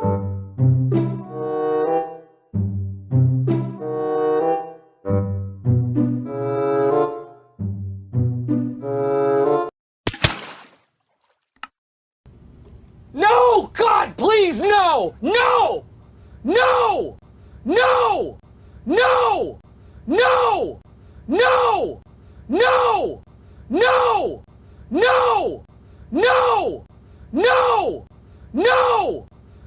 No! God, please, no! No! No! No! No! No! No! No! No! No! No! No! No!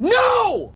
No!